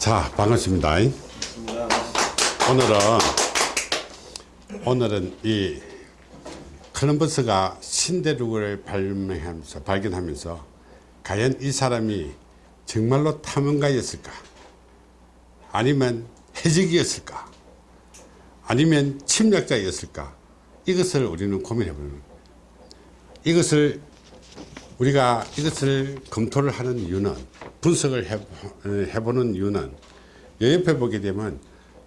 자 반갑습니다. 오늘은 오늘은 이 콜럼버스가 신대륙을 발명하면서 발견하면서 과연 이 사람이 정말로 탐험가였을까? 아니면 해적이었을까? 아니면 침략자였을까? 이것을 우리는 고민해 보는 이것을 우리가 이것을 검토를 하는 이유는 분석을 해, 해보 는 이유는 옆에 보게 되면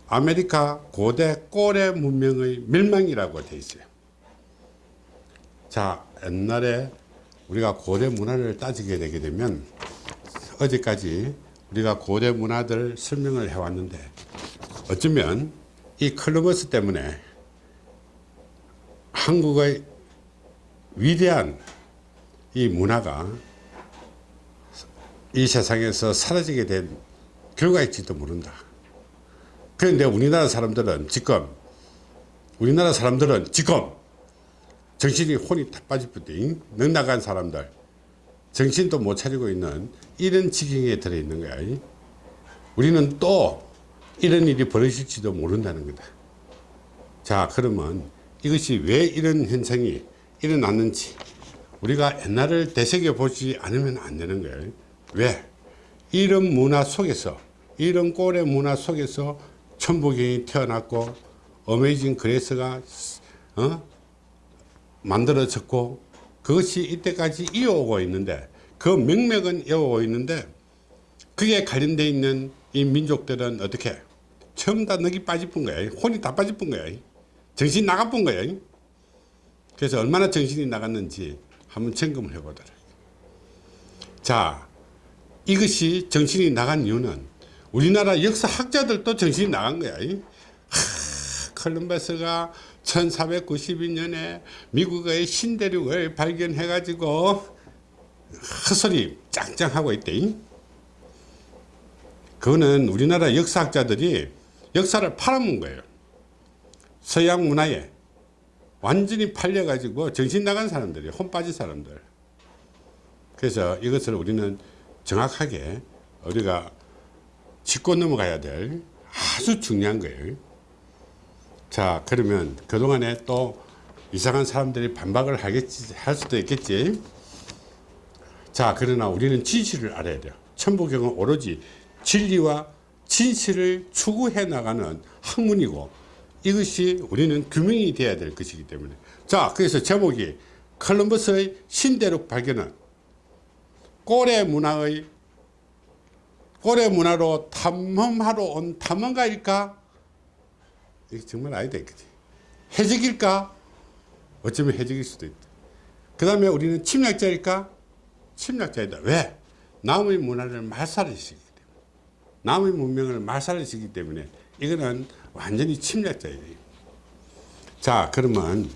아메리카 고대 꼬레 문명의 멸망이라고 되어 있어요. 자 옛날에 우리가 고대 문화를 따지게 되게 되면 어제까지 우리가 고대 문화들 설명을 해왔는데 어쩌면 이 컬럼버스 때문에 한국의 위대한 이 문화가 이 세상에서 사라지게 된 결과일지도 모른다. 그런데 우리나라 사람들은 지금 우리나라 사람들은 지금 정신이 혼이 다 빠질 뿐이 넉나간 사람들 정신도 못 차리고 있는 이런 지경에 들어있는 거야. 우리는 또 이런 일이 벌어질지도 모른다는 거다. 자 그러면 이것이 왜 이런 현상이 일어났는지 우리가 옛날을 되새겨 보지 않으면 안 되는 거예요. 왜? 이런 문화 속에서 이런 꼴의 문화 속에서 천부경이 태어났고 어메이징 그레스가 어? 만들어졌고 그것이 이때까지 이어오고 있는데 그 명맥은 이어오고 있는데 그게 관련되어 있는 이 민족들은 어떻게 처음 다 넉이 빠집은 거야 혼이 다 빠집은 거야 정신 나가본 거야 그래서 얼마나 정신이 나갔는지 한번 점검을 해보도록. 자 이것이 정신이 나간 이유는 우리나라 역사학자들도 정신이 나간 거야. 하, 컬럼버스가 1492년에 미국의 신대륙을 발견해 가지고 헛소리 짱짱하고 있대. 그거는 우리나라 역사학자들이 역사를 팔아먹은 거예요. 서양 문화에 완전히 팔려 가지고 정신 나간 사람들이 혼 빠진 사람들. 그래서 이것을 우리는 정확하게 우리가 짚고 넘어가야 될 아주 중요한 거예요. 자 그러면 그동안에 또 이상한 사람들이 반박을 하겠지 할 수도 있겠지. 자 그러나 우리는 진실을 알아야 돼요. 천부경은 오로지 진리와 진실을 추구해 나가는 학문이고 이것이 우리는 규명이 되어야 될 것이기 때문에. 자 그래서 제목이 컬럼버스의 신대륙 발견은 고래 문화의 고래 문화로 탐험하러 온 탐험가일까? 이게 정말 아니다 그지. 해적일까? 어쩌면 해적일 수도 있다 그 다음에 우리는 침략자일까? 침략자이다. 왜? 남의 문화를 말살하시기 때문에. 남의 문명을 말살하시기 때문에. 이거는 완전히 침략자예요. 자 그러면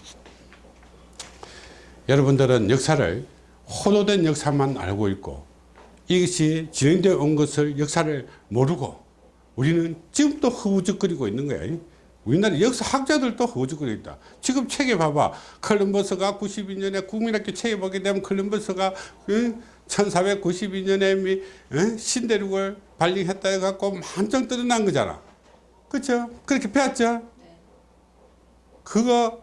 여러분들은 역사를 호도된 역사만 알고 있고 이것이 진행되어 온 것을 역사를 모르고 우리는 지금도 허우적거리고 있는 거야. 우리나라 역사학자들도 허우적거리고 있다. 지금 책에 봐봐. 컬럼버스가 92년에 국민학교 책에 보게 되면 컬럼버스가 1492년에 신대륙을 발견했다 해갖고 한정 떠난 거잖아. 그렇죠? 그렇게 배웠죠? 네. 그거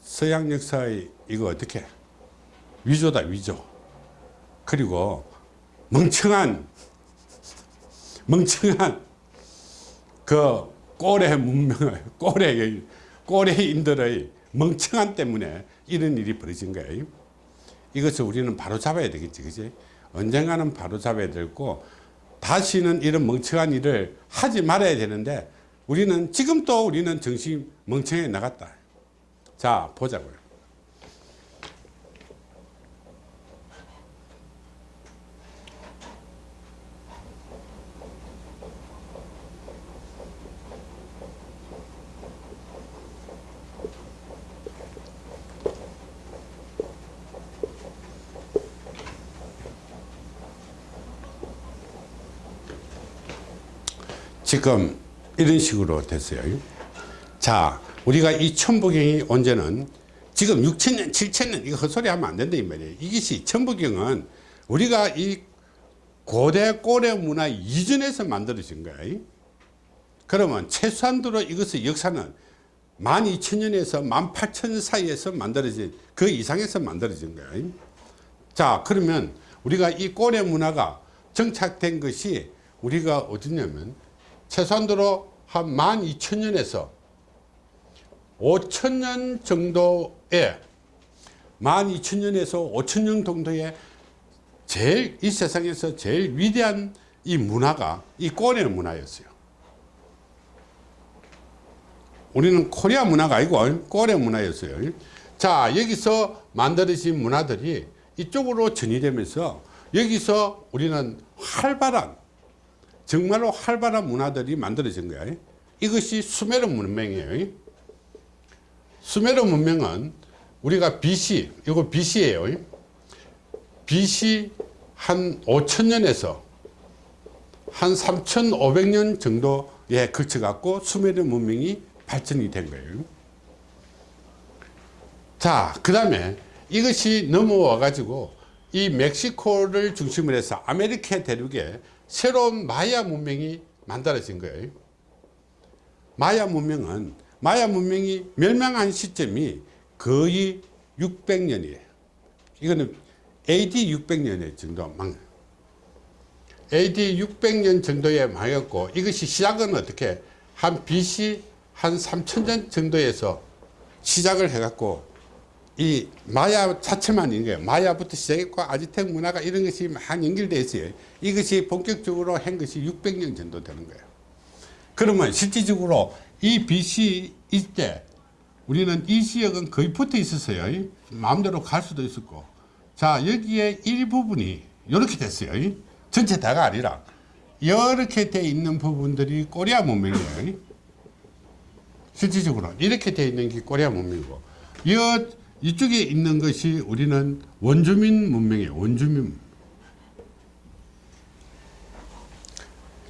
서양 역사의 이거 어떻게 위조다 위조 그리고 멍청한 멍청한 그 꼬레 문명을 꼬레 꼬레인들의 멍청한 때문에 이런 일이 벌어진 거예요 이것을 우리는 바로 잡아야 되겠지 그지 언젠가는 바로 잡아야 되고 다시는 이런 멍청한 일을 하지 말아야 되는데 우리는 지금 또 우리는 정신 멍청해 나갔다. 자 보자고요. 지금 이런 식으로 됐어요. 자, 우리가 이 천부경이 언제는 지금 6천년, 7천년 이거 헛소리 하면 안 된다 이 말이에요. 이것이 천부경은 우리가 이 고대 고려 문화 이전에서 만들어진 거야. 그러면 최소한도로 이것의 역사는 12,000년에서 18,000년 사이에서 만들어진 그 이상에서 만들어진 거야. 자 그러면 우리가 이 고려 문화가 정착된 것이 우리가 어디냐면 최소한도로 한 12,000년에서 5,000년 정도의 12,000년에서 5,000년 정도의 제일 이 세상에서 제일 위대한 이 문화가 이 고려 문화였어요. 우리는 코리아 문화가 아니고 고려 문화였어요. 자 여기서 만들어진 문화들이 이쪽으로 전이되면서 여기서 우리는 활발한 정말로 활발한 문화들이 만들어진 거예요. 이것이 수메르 문명이에요. 수메르 문명은 우리가 BC, 이거 BC예요. BC 한 5천년에서 한 3,500년 정도에 거쳐 갖고 수메르 문명이 발전이 된 거예요. 자, 그 다음에 이것이 넘어와 가지고 이 멕시코를 중심으로 해서 아메리카 대륙에 새로운 마야 문명이 만들어진 거예요. 마야 문명은 마야 문명이 멸망한 시점이 거의 600년이에요. 이거는 AD 600년 정도 망. AD 600년 정도에 망했고 이것이 시작은 어떻게 한 BC 한 3000년 정도에서 시작을 해갖고 이 마야 자체만 있는 거예요. 마야부터 시작했고 아지텍 문화가 이런 것이 많이 연결되어 있어요. 이것이 본격적으로 한 것이 600년 정도 되는 거예요. 그러면 실질적으로 이 BC 이때 우리는 이 지역은 거의 붙어 있었어요. 마음대로 갈 수도 있었고. 자, 여기에 일부분이 이렇게 됐어요. 전체 다가 아니라 이렇게 돼 있는 부분들이 코리아 문명이에요. 실질적으로 이렇게 돼 있는 게 코리아 문명이고 이 이쪽에 있는 것이 우리는 원주민 문명이에요. 원주민.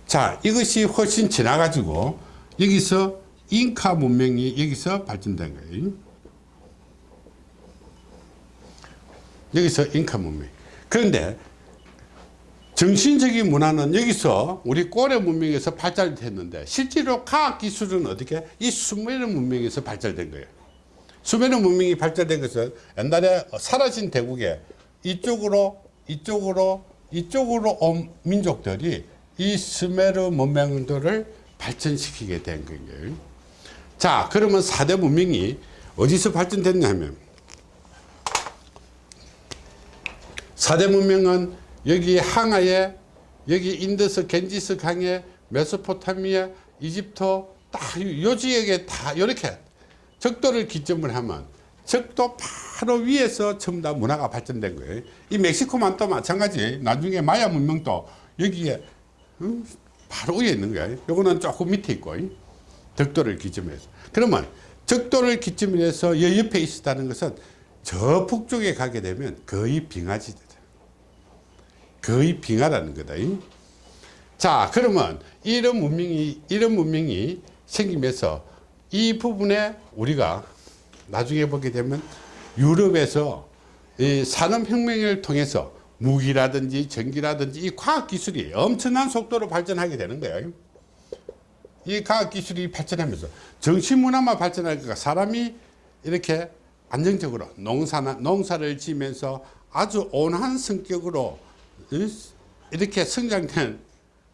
자, 이것이 훨씬 지나가지고 여기서 잉카 문명이 여기서 발전된 거예요. 여기서 잉카 문명. 그런데 정신적인 문화는 여기서 우리 고려 문명에서 발달됐는데 실제로 과학 기술은 어떻게 이 수메르 문명에서 발달된 거예요. 수메르 문명이 발달된 것은 옛날에 사라진 대국에 이쪽으로 이쪽으로 이쪽으로 온 민족들이 이 수메르 문명들을 발전시키게 된 거예요. 자 그러면 4대 문명이 어디서 발전됐냐 하면 4대 문명은 여기 황하에 여기 인더스 겐지스 강에 메소포타미아 이집트 딱 요 지역에 다 이렇게 적도를 기점을 하면 적도 바로 위에서 전부 다 문화가 발전된 거예요. 이 멕시코만 또 마찬가지 나중에 마야 문명도 여기에 음, 바로 위에 있는 거예요. 요거는 조금 밑에 있고 적도를 기점으로 해서 그러면 적도를 기점으로 해서 여 옆에 있었다는 것은 저 북쪽에 가게 되면 거의 빙하지대 거의 빙하라는 거다. 자, 그러면 이런 문명이, 이런 문명이 생기면서 이 부분에 우리가 나중에 보게 되면 유럽에서 이 산업혁명을 통해서 무기라든지 전기라든지 이 과학기술이 엄청난 속도로 발전하게 되는 거예요. 이 과학기술이 발전하면서 정신문화만 발전하니까 사람이 이렇게 안정적으로 농사나, 농사를 지면서 아주 온화한 성격으로 이렇게 성장된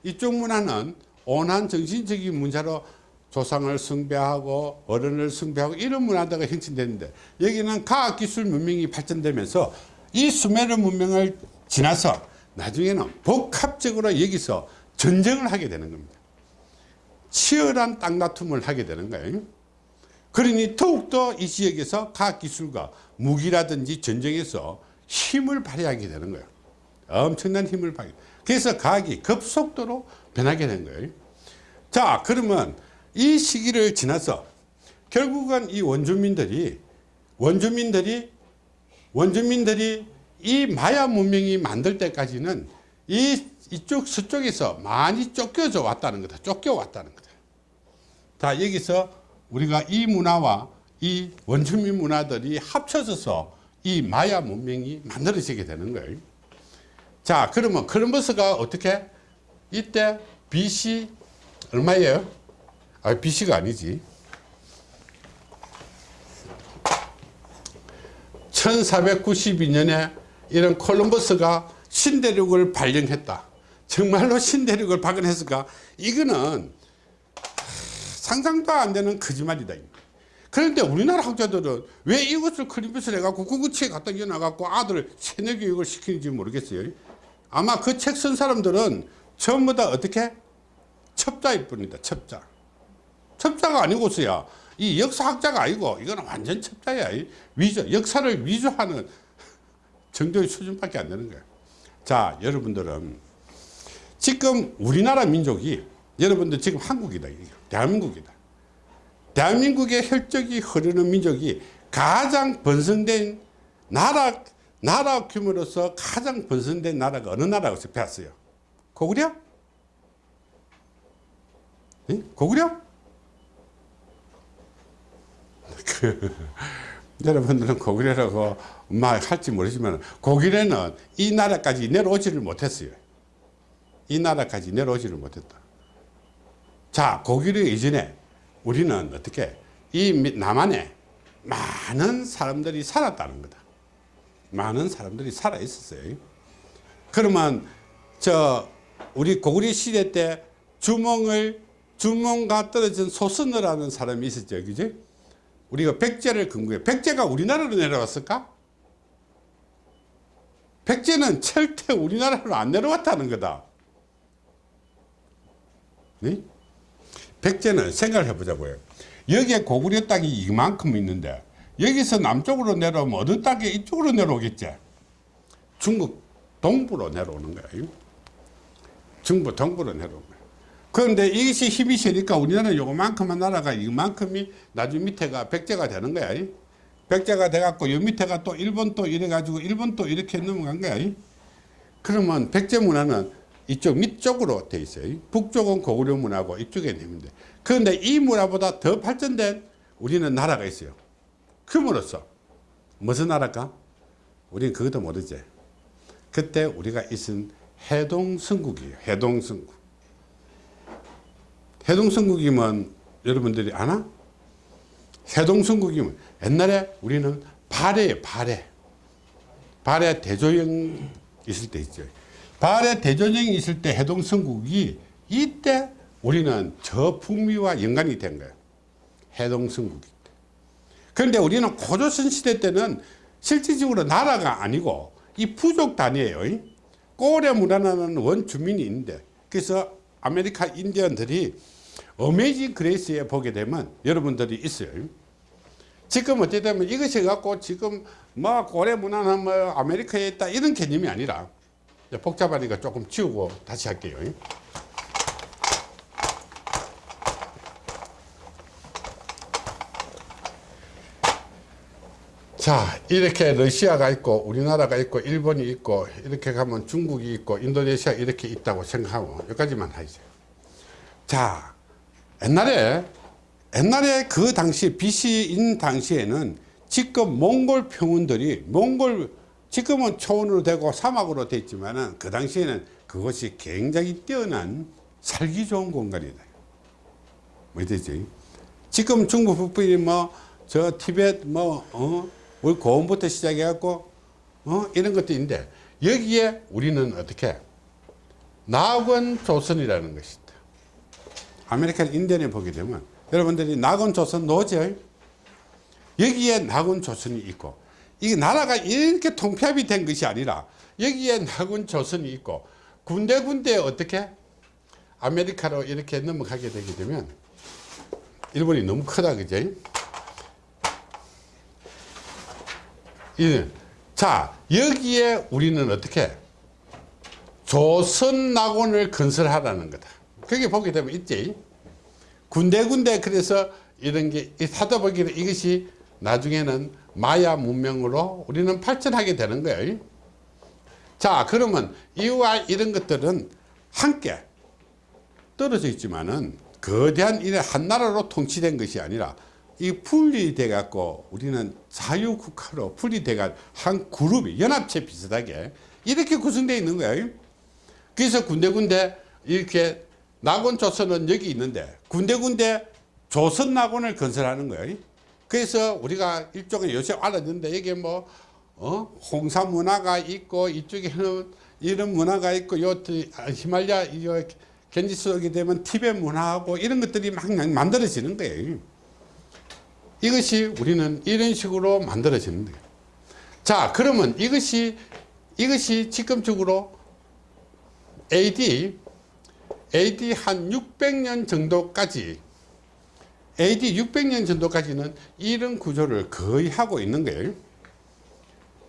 이쪽 문화는 온한 정신적인 문제로 조상을 숭배하고 어른을 숭배하고 이런 문화가 형성되는데 여기는 과학기술 문명이 발전되면서 이 수메르 문명을 지나서 나중에는 복합적으로 여기서 전쟁을 하게 되는 겁니다. 치열한 땅다툼을 하게 되는 거예요. 그러니 더욱더 이 지역에서 과학기술과 무기라든지 전쟁에서 힘을 발휘하게 되는 거예요. 엄청난 힘을 발휘. 그래서 과학이 급속도로 변하게 된 거예요. 자, 그러면 이 시기를 지나서 결국은 이 원주민들이 원주민들이 원주민들이 이 마야 문명이 만들 때까지는 이 이쪽 서쪽에서 많이 쫓겨져 왔다는 거다. 쫓겨왔다는 거다. 자, 여기서 우리가 이 문화와 이 원주민 문화들이 합쳐져서 이 마야 문명이 만들어지게 되는 거예요. 자 그러면 콜럼버스가 어떻게 이때 BC 얼마예요? 아 BC가 아니지. 1492년에 이런 콜럼버스가 신대륙을 발견했다. 정말로 신대륙을 발견했을까? 이거는 상상도 안 되는 거짓말이다 그런데 우리나라 학자들은 왜 이것을 클리브스를 해갖고 구구치에 갖다 이어놔갖고 아들 세뇌 교육을 시키는지 모르겠어요. 아마 그 책 쓴 사람들은 전부 다 어떻게? 첩자일 뿐이다 첩자 첩자가 아니고서야 이 역사학자가 아니고 이거는 완전 첩자야 위조 역사를 위조하는 정도의 수준밖에 안 되는 거예요 자 여러분들은 지금 우리나라 민족이 여러분들 지금 한국이다 대한민국이다 대한민국의 혈적이 흐르는 민족이 가장 번성된 나라 나라 규모로서 가장 번성된 나라가 어느 나라고 배웠어요 고구려? 응? 고구려? 그, 여러분들은 고구려라고 막 할지 모르지만 고구려는 이 나라까지 내려오지를 못했어요. 이 나라까지 내려오지를 못했다. 자 고구려 이전에 우리는 어떻게 이 남한에 많은 사람들이 살았다는 거다. 많은 사람들이 살아 있었어요. 그러면 저 우리 고구려 시대 때 주몽을 주몽과 떨어진 소선어라는 사람이 있었죠. 그지 우리가 백제를 근거해 백제가 우리나라로 내려왔을까? 백제는 절대 우리나라로 안 내려왔다는 거다. 네? 백제는 생각을 해보자고요. 여기에 고구려 땅이 이만큼 있는데 여기서 남쪽으로 내려오면 어느 땅에 이쪽으로 내려오겠지? 중국 동부로 내려오는 거예요. 중부 동부로 내려오는 그런데 이것이 힘이 세니까 우리나라는 요만큼만 나라가. 이만큼이 나중 밑에가 백제가 되는 거야. 백제가 돼갖고 요 밑에가 또 일본 또 이래 가지고 일본 또 이렇게 넘어간 거야. 그러면 백제 문화는 이쪽 밑쪽으로 돼 있어요. 북쪽은 고구려 문화고 이쪽에 있는데 그런데 이 문화보다 더 발전된 우리는 나라가 있어요. 그으로써. 무슨 나라일까? 우리는 그것도 모르지. 그때 우리가 있은 해동성국이에요. 해동성국 해동성국이면 여러분들이 아나? 해동성국이면 옛날에 우리는 발해 발해 발해 대조영 있을 때 있죠. 발해 대조영이 있을 때 해동성국이 이때 우리는 저 북미와 연관이 된 거예요. 해동성국이 그런데 우리는 고조선 시대 때는 실질적으로 나라가 아니고 이 부족 단위예요. 꼬레 문화라는 원주민이 있는데 그래서 아메리카 인디언들이 어메이징 그레이스에 보게 되면 여러분들이 있어요 지금 어찌되면 이것이 갖고 지금 뭐 고래 문화는 뭐 아메리카에 있다 이런 개념이 아니라 복잡하니까 조금 지우고 다시 할게요. 자 이렇게 러시아가 있고 우리나라가 있고 일본이 있고 이렇게 가면 중국이 있고 인도네시아 이렇게 있다고 생각하고 여기까지만 하죠 자 옛날에 옛날에 그 당시 BC인 당시에는 지금 몽골 평원들이 몽골 지금은 초원으로 되고 사막으로 됐지만 은 그 당시에는 그것이 굉장히 뛰어난 살기 좋은 공간이다 뭐 되지 지금 중국 북부이 뭐저 티벳 뭐 어? 우리 고원부터 시작해 갖고 어? 이런 것도 있는데 여기에 우리는 어떻게 낙원 조선이라는 것이 아메리칸 인디언에 보게 되면 여러분들이 낙원 조선 노죠 여기에 낙원 조선이 있고 이게 나라가 이렇게 통폐합이 된 것이 아니라 여기에 낙원 조선이 있고 군데군데 어떻게 아메리카로 이렇게 넘어가게 되게 되면 일본이 너무 크다 그죠 자 여기에 우리는 어떻게 조선 낙원을 건설하라는 거다 거기 보게 되면 있지. 군데군데 그래서 이런 게 하다 보기에 이것이 나중에는 마야 문명으로 우리는 발전하게 되는 거예요. 자 그러면 이와 이런 것들은 함께 떨어져 있지만은 거대한 이런 한 나라로 통치된 것이 아니라 이 분리돼 갖고 우리는 자유국가로 분리돼 가 한 그룹이 연합체 비슷하게 이렇게 구성되어 있는 거예요. 그래서 군데군데 이렇게 낙원 조선은 여기 있는데 군데군데 조선 낙원을 건설하는 거예요 그래서 우리가 일종의 요새 알아듣는데 이게 뭐 어? 홍사 문화가 있고 이쪽에는 이런 문화가 있고 요 히말리아 요 겐지스 오게 되면 티베트 문화하고 이런 것들이 막 만들어지는 거예요 이것이 우리는 이런 식으로 만들어지는 거예요 자 그러면 이것이 이것이 지금적으로 AD AD 한 600년 정도까지 AD 600년 정도까지는 이런 구조를 거의 하고 있는 거예요.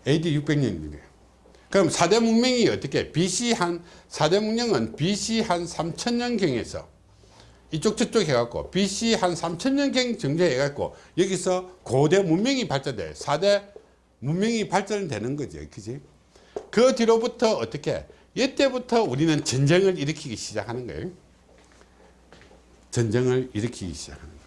AD 600년이에요 그럼 4대 문명이 어떻게 BC 한 4대 문명은 BC 한 3000년경에서 이쪽 저쪽 해갖고 BC 한 3000년경 정도 해갖고 여기서 고대 문명이 발전돼. 4대 문명이 발전되는 거죠 그지? 그 뒤로부터 어떻게 이때부터 우리는 전쟁을 일으키기 시작하는 거예요. 전쟁을 일으키기 시작하는 거예요.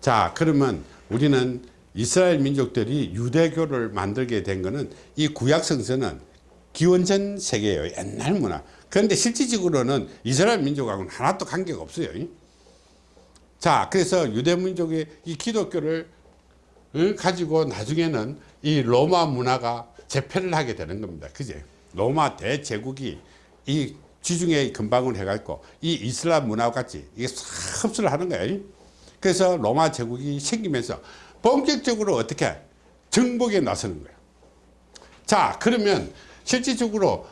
자 그러면 우리는 이스라엘 민족들이 유대교를 만들게 된 것은 이 구약 성서는 기원전 세계예요 옛날 문화. 그런데 실질적으로는 이스라엘 민족하고는 하나도 관계가 없어요. 자 그래서 유대 민족의 이 기독교를 가지고 나중에는 이 로마 문화가 재패를 하게 되는 겁니다. 그제 로마 대제국이 이 지중해 근방을 해갖고 이 이슬람 문화와 같이 이게 싹 흡수를 하는 거예요. 그래서 로마 제국이 생기면서 본격적으로 어떻게 정복에 나서는 거예요. 자 그러면 실질적으로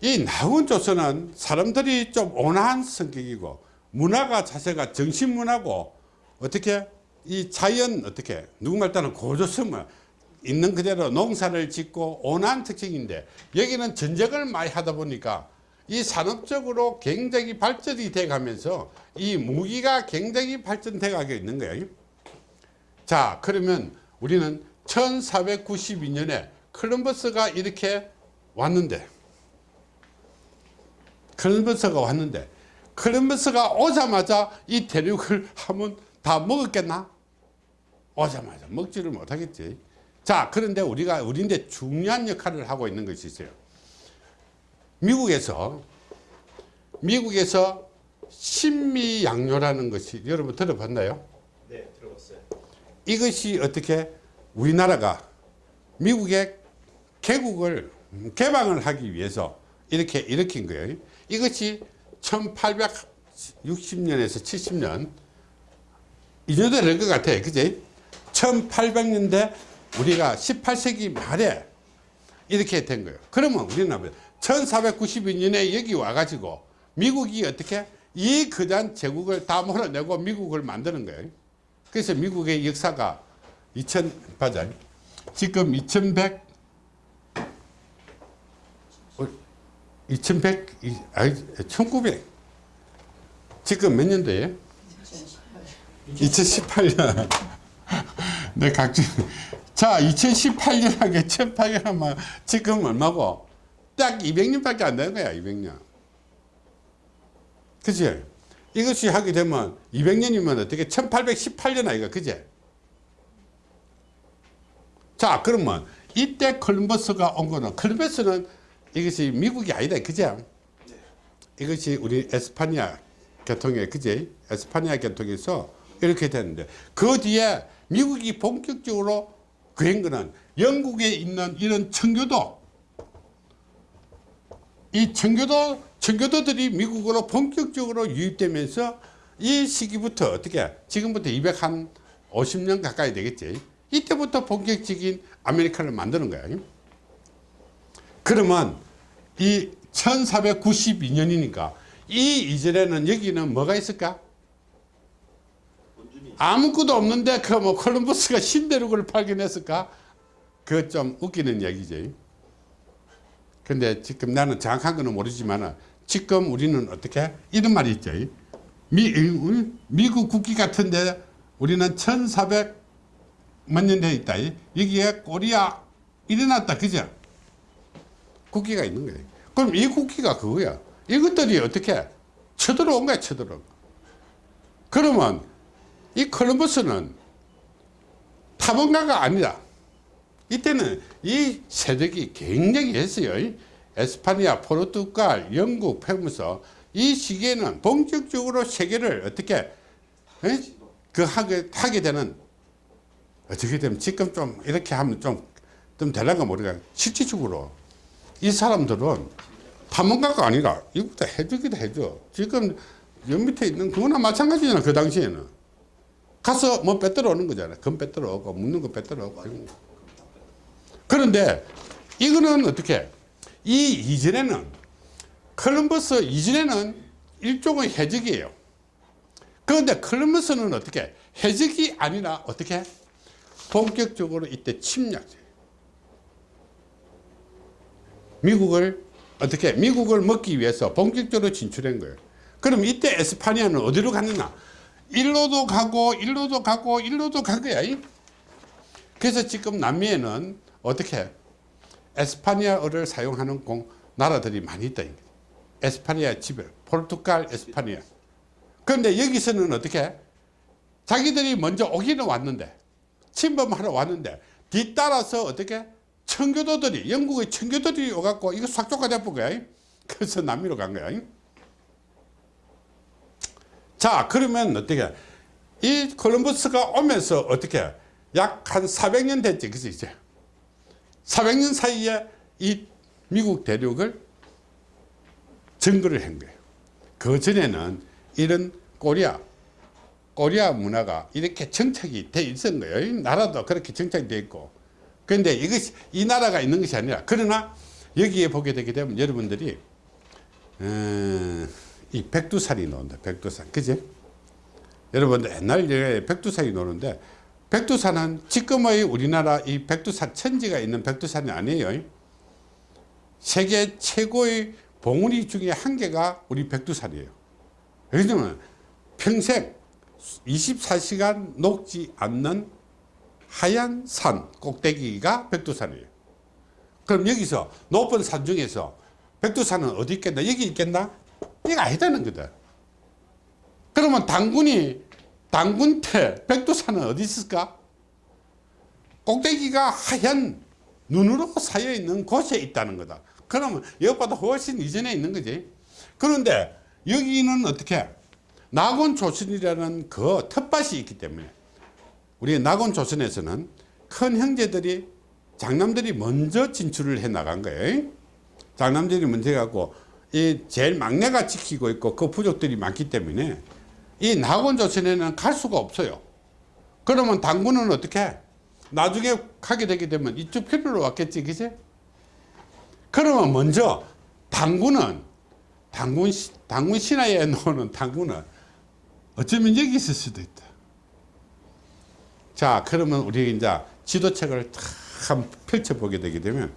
이 나온 조선은 사람들이 좀 온화한 성격이고 문화가 자세가 정신문화고 어떻게 이 자연 어떻게 누구말 따는 고조성을 있는 그대로 농사를 짓고 온화한 특징인데 여기는 전쟁을 많이 하다 보니까 이 산업적으로 굉장히 발전이 돼 가면서 이 무기가 굉장히 발전돼 가고 있는 거예요. 자 그러면 우리는 1492년에 콜럼버스가 이렇게 왔는데 콜럼버스가 왔는데 콜럼버스가 오자마자 이 대륙을 한번 다 먹었겠나? 오자마자 먹지를 못하겠지 자 그런데 우리가 우리인데 중요한 역할을 하고 있는 것이 있어요. 미국에서 미국에서 신미양요라는 것이 여러분 들어봤나요? 네 들어봤어요. 이것이 어떻게 우리나라가 미국의 개국을 개방을 하기 위해서 이렇게 일으킨 거예요. 이것이 1860년에서 70년 이 정도 될것 같아요 그지 1800년대 우리가 18세기 말에 이렇게 된 거예요. 그러면 우리는 1492년에 여기 와가지고 미국이 어떻게 이 거대한 제국을 다 몰아내고 미국을 만드는 거예요. 그래서 미국의 역사가 2000 맞아. 지금 2100 2100 아니 1900 지금 몇 년도예요? 2018년. 네 각종 자 2018년하게 1800하면 지금 얼마고? 딱 200년밖에 안 되는 거야 200년. 그치 이것이 하게 되면 200년이면 어떻게 1818년 아이가 그제 자 그러면 이때 콜럼버스가 온 거는 콜럼버스는 이것이 미국이 아니다 그제 이것이 우리 에스파니아 계통에 그제 에스파니아 계통에서 이렇게 됐는데 그 뒤에 미국이 본격적으로 그한 거는 영국에 있는 이런 청교도 이 청교도 청교도들이 미국으로 본격적으로 유입되면서 이 시기부터 어떻게 지금부터 250년 가까이 되겠지. 이때부터 본격적인 아메리카를 만드는 거야. 그러면 이 1492년이니까 이 이전에는 여기는 뭐가 있을까 아무것도 없는데 그 뭐 콜럼버스가 신대륙을 발견했을까? 그 좀 웃기는 얘기지. 근데 지금 나는 정확한 거는 모르지만 지금 우리는 어떻게? 이런 말이 있죠 미, 미국 국기 같은데 우리는 1400 몇년돼 있다. 여기에 코리아 일어났다. 그죠? 국기가 있는 거예요 그럼 이 국기가 그거야. 이것들이 어떻게? 쳐들어온 거야 쳐들어온 거. 그러면 이 콜럼버스는 탐험가가 아니다 이때는 이 세력이 굉장히 했어요. 에스파니아, 포르투갈, 영국, 페무서 이 시기에는 본격적으로 세계를 어떻게 에? 그 하게, 하게 되는 어떻게 되면 지금 좀 이렇게 하면 좀, 좀 되려가 모르겠 실질적으로 이 사람들은 탐험가가 아니라 이것도 해주기도 해줘. 지금 여 밑에 있는 그거나 마찬가지잖아. 그 당시에는. 가서 뭐 빼들어 오는 거잖아. 금 빼들어 오고, 묻는 거 빼들어 오고. 그런데 이거는 어떻게? 이 이전에는 컬럼버스 이전에는 일종의 해적이에요. 그런데 컬럼버스는 어떻게? 해적이 아니라 어떻게? 본격적으로 이때 침략. 미국을 어떻게? 미국을 먹기 위해서 본격적으로 진출한 거예요. 그럼 이때 에스파니아는 어디로 갔느냐? 일로도 가고 일로도 가고 일로도 간 거야. 그래서 지금 남미에는 어떻게 에스파니아어를 사용하는 공, 나라들이 많이 있다. 에스파니아 지배, 포르투갈, 에스파니아. 그런데 여기서는 어떻게 자기들이 먼저 오기는 왔는데 침범하러 왔는데 뒤따라서 어떻게 청교도들이 영국의 청교도들이 오갖고 이거 싹 쫓아내본 거야. 그래서 남미로 간 거야. 자 그러면 어떻게? 이 콜럼버스가 오면서 어떻게? 약 한 400년 됐지 그래서 이제? 400년 사이에 이 미국 대륙을 증거를 한 거예요. 그 전에는 이런 코리아 코리아 문화가 이렇게 정착이 돼 있었던 거예요. 나라도 그렇게 정착이 돼 있고. 그런데 이것이 이 나라가 있는 것이 아니라 그러나 여기에 보게 되게 되면 여러분들이 어, 이 백두산이 나온다 백두산 그지? 여러분들 옛날 백두산이 노는데 백두산은 지금의 우리나라 이 백두산 천지가 있는 백두산이 아니에요. 세계 최고의 봉우리 중에 한 개가 우리 백두산이에요. 왜냐면 평생 24시간 녹지 않는 하얀 산 꼭대기가 백두산이에요. 그럼 여기서 높은 산 중에서 백두산은 어디 있겠나? 여기 있겠나 이거 아니다는 거다. 그러면 당군이 당군 때 백두산은 어디 있을까? 꼭대기가 하얀 눈으로 쌓여 있는 곳에 있다는 거다. 그러면 이것보다 훨씬 이전에 있는 거지. 그런데 여기는 어떻게? 낙원 조선이라는 그 텃밭이 있기 때문에 우리 낙원 조선에서는 큰 형제들이 장남들이 먼저 진출을 해 나간 거예요. 장남들이 먼저 해갖고 이 제일 막내가 지키고 있고 그 부족들이 많기 때문에 이 낙원 조선에는 갈 수가 없어요. 그러면 당군은 어떻게 나중에 가게 되게 되면 이쪽 편으로 왔겠지 그지? 그러면 먼저 당군은 당군, 당군 신화에 나오는 당군은 어쩌면 여기 있을 수도 있다. 자 그러면 우리 이제 지도책을 탁 펼쳐보게 되게 되면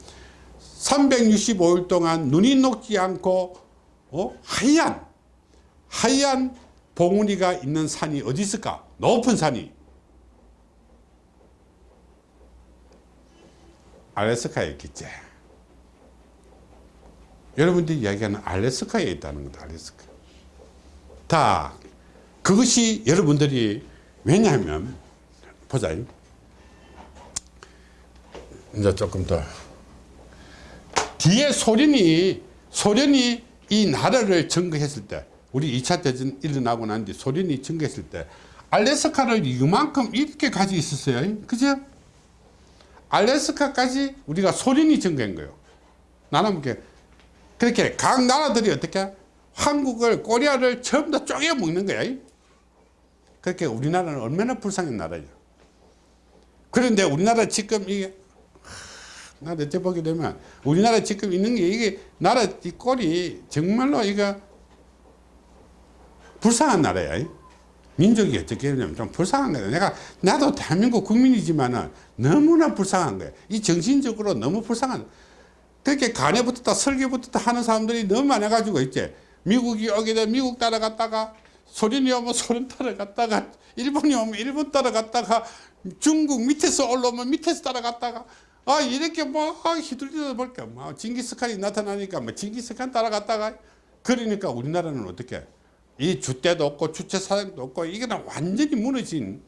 365일 동안 눈이 녹지 않고 어? 하얀 하얀 봉우리가 있는 산이 어디 있을까? 높은 산이. 알래스카에 있겠지. 여러분들이 이야기하는 알래스카에 있다는 거다 알래스카. 다 그것이 여러분들이 왜냐하면 보자. 이제 조금 더 뒤에 소련이 소련이 이 나라를 증거했을 때 우리 2차 대전 일어나고 난 뒤 소련이 증거했을 때 알래스카를 이만큼 이렇게 가지고 있었어요. 그죠? 알래스카까지 우리가 소련이 증거한 거예요. 이렇게 그렇게 각 나라들이 어떻게 한국을 코리아를 전부 다 쪼개 먹는 거야. 그렇게 우리나라는 얼마나 불쌍한 나라예요. 그런데 우리나라 지금 이게 나 대체 보게 되면 우리나라 지금 있는 게 이게 나라 이 꼴이 정말로 이거 불쌍한 나라야. 민족이 어떻게 되냐면 좀 불쌍한 거야. 내가 나도 대한민국 국민이지만은 너무나 불쌍한 거야. 이 정신적으로 너무 불쌍한. 그렇게 간에 붙었다 설계 붙었다 하는 사람들이 너무 많아가지고 있지. 미국이 되면 미국 따라갔다가 소련이 오면 소련 따라갔다가 일본이 오면 일본 따라갔다가 중국 밑에서 올라오면 밑에서 따라갔다가 아 이렇게 뭐 휘둘리다 볼까 뭐 징기스칸이 나타나니까 뭐 징기스칸 따라갔다가 그러니까 우리나라는 어떻게 이 주대도 없고 주체 사장도 없고 이게 완전히 무너진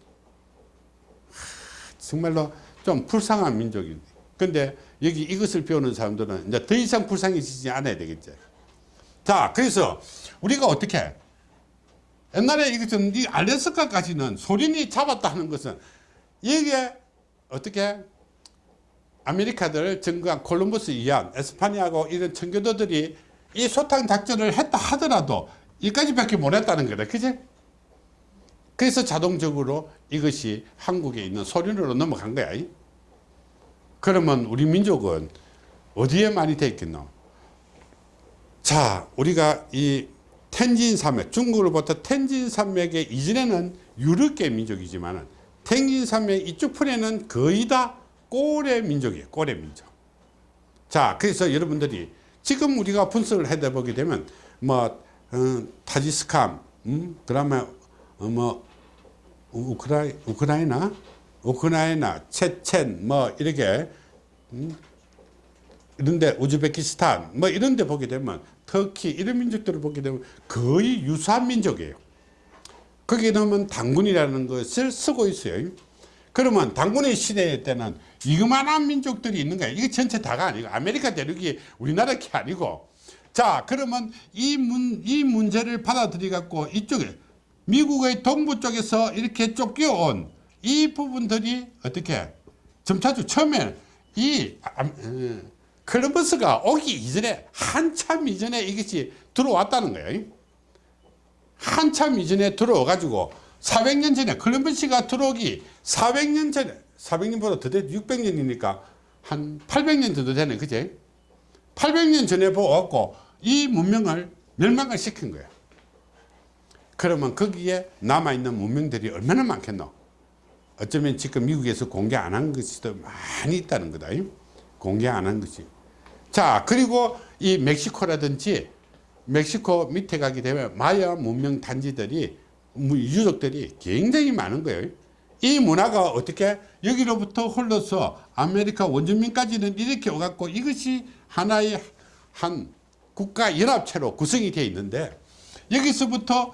정말로 좀 불쌍한 민족인데 근데 여기 이것을 배우는 사람들은 이제 더 이상 불쌍해지지 않아야 되겠죠. 자, 그래서 우리가 어떻게 옛날에 이것은 이 알래스카까지는 소련이 잡았다 하는 것은 이게 어떻게 아메리카들 증거한 콜럼버스 이안 에스파니아고 이런 청교도들이 이 소탕 작전을 했다 하더라도 여기까지밖에 못 했다는 거다. 그지? 그래서 자동적으로 이것이 한국에 있는 소련으로 넘어간 거야. 그러면 우리 민족은 어디에 많이 돼 있겠노? 자, 우리가 이 텐진 산맥, 중국으로부터 텐진 산맥의 이전에는 유럽계 민족이지만 텐진 산맥 이쪽 편에는 거의 다 꼬레 민족이에요. 꼬레 민족. 자, 그래서 여러분들이 지금 우리가 분석을 해다 보게 되면 뭐 어, 타지키스탄, 음, 그다음에 어, 뭐 우크라이, 우크라이나, 우크라이나, 체첸, 뭐 이렇게 음, 이런데 우즈베키스탄, 뭐 이런데 보게 되면 터키 이런 민족들을 보게 되면 거의 유사한 민족이에요. 거기에 넣으면 단군이라는 것을 쓰고 있어요. 그러면 단군의 시대 때는 이만한 민족들이 있는 거예요. 이게 전체 다가 아니고 아메리카 대륙이 우리나라 게 아니고 자 그러면 이, 문, 이 문제를 받아들이 갖고 이쪽에 미국의 동부 쪽에서 이렇게 쫓겨온 이 부분들이 어떻게 점차주 처음에 이 아, 어, 콜럼버스가 오기 이전에 한참 이전에 이것이 들어왔다는 거예요. 한참 이전에 들어와 가지고 400년 전에 콜럼버스가 들어오기 400년 전에 400년보다 더 돼, 600년이니까 한 800년 정도 되네, 그제? 800년 전에 보고 이 문명을 멸망을 시킨 거야. 그러면 거기에 남아있는 문명들이 얼마나 많겠노? 어쩌면 지금 미국에서 공개 안 한 것이 더 많이 있다는 거다. 공개 안 한 것이. 자, 그리고 이 멕시코라든지 멕시코 밑에 가게 되면 마야 문명 단지들이 유적들이 굉장히 많은 거예요. 이 문화가 어떻게 여기로부터 흘러서 아메리카 원주민까지는 이렇게 오갖고 이것이 하나의 한 국가 연합체로 구성이 되어 있는데 여기서부터